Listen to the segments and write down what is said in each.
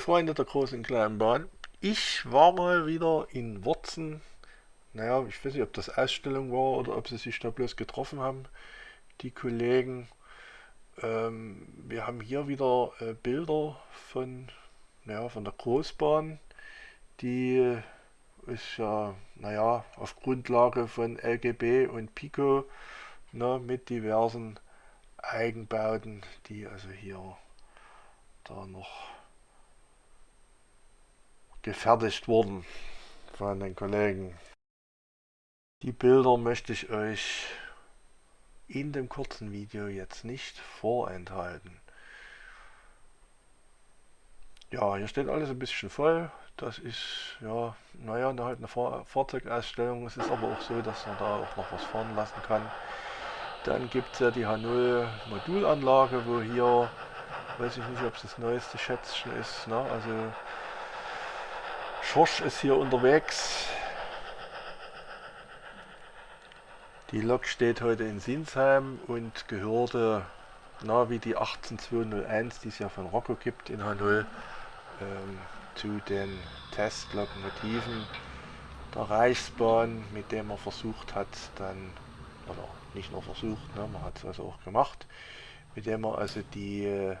Freunde der großen und kleinen Bahn, ich war mal wieder in Wurzen. Naja, ich weiß nicht, ob das Ausstellung war oder ob sie sich da bloß getroffen haben, die Kollegen. Ähm, wir haben hier wieder äh, Bilder von, naja, von der Großbahn, die ist ja, naja, auf Grundlage von LGB und Pico ne, mit diversen Eigenbauten, die also hier da noch gefertigt wurden von den Kollegen. Die Bilder möchte ich euch in dem kurzen Video jetzt nicht vorenthalten. Ja, hier steht alles ein bisschen voll. Das ist, ja, naja, halt eine Fahrzeugausstellung. Es ist aber auch so, dass man da auch noch was fahren lassen kann. Dann gibt es ja die H0 Modulanlage, wo hier, weiß ich nicht, ob es das neueste Schätzchen ist, ne? also Schorsch ist hier unterwegs. Die Lok steht heute in Sinsheim und gehörte, na, wie die 18201, die es ja von Rocco gibt in H0, ähm, zu den Testlokomotiven der Reichsbahn, mit dem man versucht hat, dann, oder nicht nur versucht, ne, man hat es also auch gemacht, mit dem man also die äh,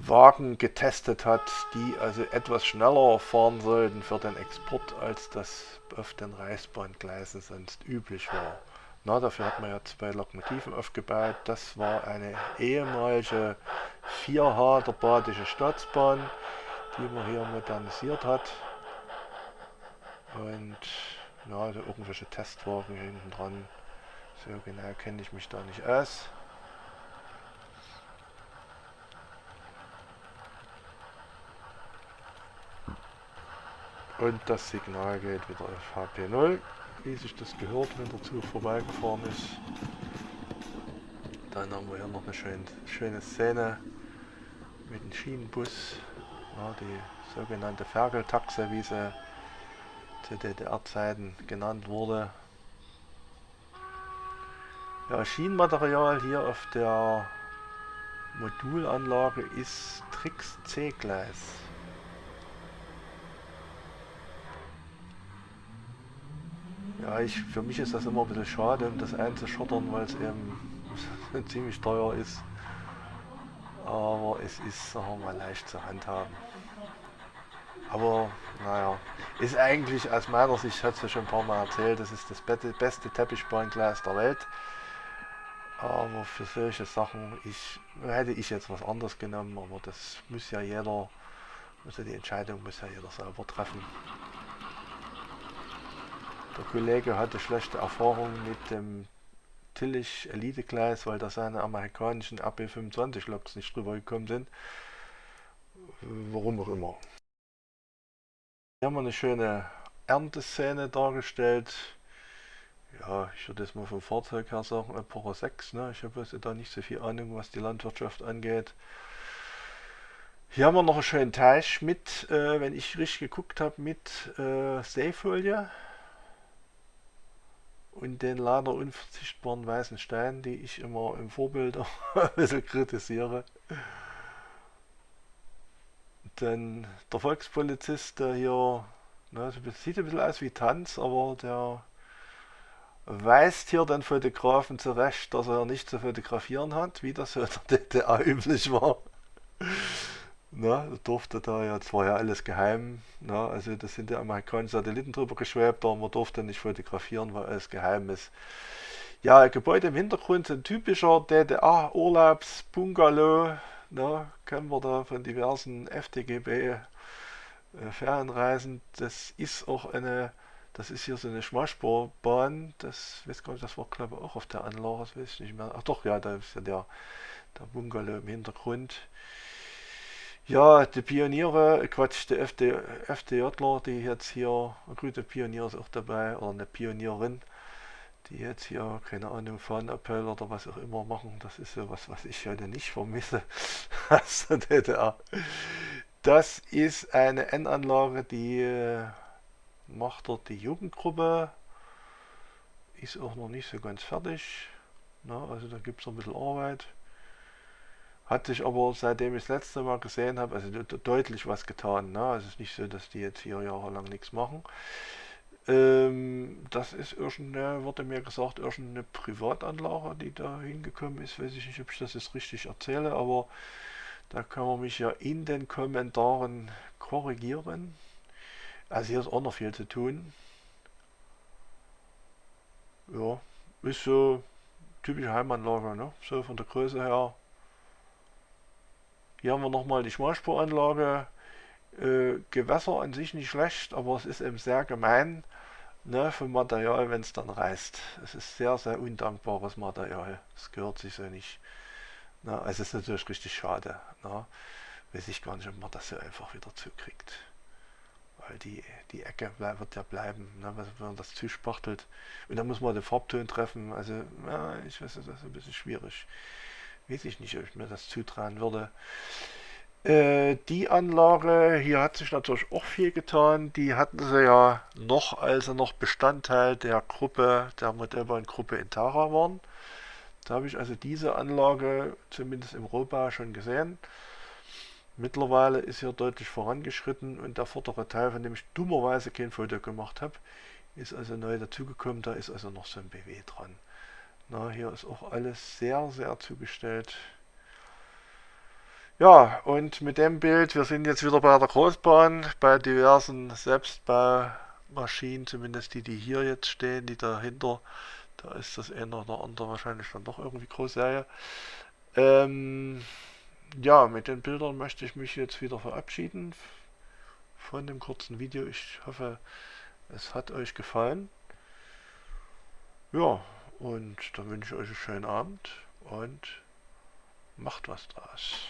Wagen getestet hat, die also etwas schneller fahren sollten für den Export, als das auf den Reichsbahngleisen sonst üblich war. Na, dafür hat man ja zwei Lokomotiven aufgebaut. Das war eine ehemalige 4H der Badische Staatsbahn, die man hier modernisiert hat. Und ja, also irgendwelche Testwagen hinten dran. So genau kenne ich mich da nicht aus. Und das Signal geht wieder auf HP0, wie sich das gehört, wenn der Zug vorbeigefahren ist. Dann haben wir hier noch eine schön, schöne Szene mit dem Schienenbus. Ja, die sogenannte Ferkeltaxe, wie sie zu DDR-Zeiten genannt wurde. Ja, Schienenmaterial hier auf der Modulanlage ist Trix C-Gleis. Ja, ich, für mich ist das immer ein bisschen schade, um das einzuschottern, weil es eben ziemlich teuer ist. Aber es ist, sagen wir mal, leicht zu handhaben. Aber naja, ist eigentlich aus meiner Sicht, hat es ja schon ein paar Mal erzählt, das ist das beste Teppichbahnglas der Welt. Aber für solche Sachen ich, hätte ich jetzt was anderes genommen, aber das muss ja jeder, also die Entscheidung muss ja jeder selber treffen. Der Kollege hatte schlechte Erfahrungen mit dem Tillich Elite Gleis, weil da seine amerikanischen AB25 Loks nicht drüber gekommen sind. Warum auch immer. Hier haben wir eine schöne Ernteszene dargestellt. Ja, ich würde jetzt mal vom Fahrzeug her sagen, Epoche 6. Ne? Ich habe da nicht so viel Ahnung, was die Landwirtschaft angeht. Hier haben wir noch einen schönen Teich mit, äh, wenn ich richtig geguckt habe, mit äh, Seefolie und den leider unverzichtbaren weißen Stein, die ich immer im Vorbild ein bisschen kritisiere. Dann der Volkspolizist, der hier, ne, sieht ein bisschen aus wie Tanz, aber der weist hier den Fotografen zurecht, dass er nicht zu fotografieren hat, wie das in der DDR üblich war. Na, durfte da ja, zwar ja alles geheim, na, also das sind die amerikanischen Satelliten drüber geschwebt, aber man durfte nicht fotografieren, weil alles geheim ist. Ja, Gebäude im Hintergrund sind typischer DDR-Urlaubs-Bungalow, kennen wir da von diversen FTGB äh. Das ist auch eine, das ist hier so eine Schmalspurbahn, das weiß gar nicht, das war glaube ich auch auf der Anlage, das weiß ich nicht mehr. Ach doch, ja, da ist ja der, der Bungalow im Hintergrund. Ja, die Pioniere, Quatsch, die FD, FDJler, die jetzt hier, ein guter Pionier ist auch dabei, oder eine Pionierin, die jetzt hier, keine Ahnung, Fahnenappell oder was auch immer machen. Das ist so was, was ich heute nicht vermisse aus der DDR. Das ist eine N-Anlage, die äh, macht dort die Jugendgruppe. Ist auch noch nicht so ganz fertig. Na, also da gibt es noch ein bisschen Arbeit. Hat sich aber, seitdem ich das letzte Mal gesehen habe, also deutlich was getan. Ne? Also es ist nicht so, dass die jetzt vier Jahre lang nichts machen. Ähm, das ist irgendeine, wurde mir gesagt, irgendeine Privatanlage, die da hingekommen ist. Weiß ich nicht, ob ich das jetzt richtig erzähle, aber da kann man mich ja in den Kommentaren korrigieren. Also hier ist auch noch viel zu tun. Ja, ist so typische Heimanlage, ne? So von der Größe her. Hier haben wir nochmal die Schmalspuranlage. Äh, Gewässer an sich nicht schlecht, aber es ist eben sehr gemein ne, vom Material, wenn es dann reißt. Es ist sehr, sehr undankbares Material. Es gehört sich so nicht. Ne, also es ist natürlich richtig schade. Ne. Weiß ich gar nicht, ob man das so einfach wieder zukriegt. Weil die, die Ecke wird ja bleiben, ne, wenn man das zuspachtelt. Und dann muss man den Farbton treffen. Also, ja, ich weiß, das ist ein bisschen schwierig. Weiß ich nicht, ob ich mir das zutrauen würde. Äh, die Anlage, hier hat sich natürlich auch viel getan. Die hatten sie ja noch, als sie noch Bestandteil der Gruppe, der Modellbahngruppe Intara waren. Da habe ich also diese Anlage zumindest im Rohbau schon gesehen. Mittlerweile ist hier deutlich vorangeschritten und der vordere Teil, von dem ich dummerweise kein Foto gemacht habe, ist also neu dazugekommen. Da ist also noch so ein BW dran. Na, hier ist auch alles sehr, sehr zugestellt. Ja, und mit dem Bild, wir sind jetzt wieder bei der Großbahn, bei diversen Selbstbaumaschinen, zumindest die, die hier jetzt stehen, die dahinter, da ist das eine oder andere wahrscheinlich dann doch irgendwie Großserie. Ähm, ja, mit den Bildern möchte ich mich jetzt wieder verabschieden von dem kurzen Video. Ich hoffe, es hat euch gefallen. Ja, und dann wünsche ich euch einen schönen Abend und macht was draus.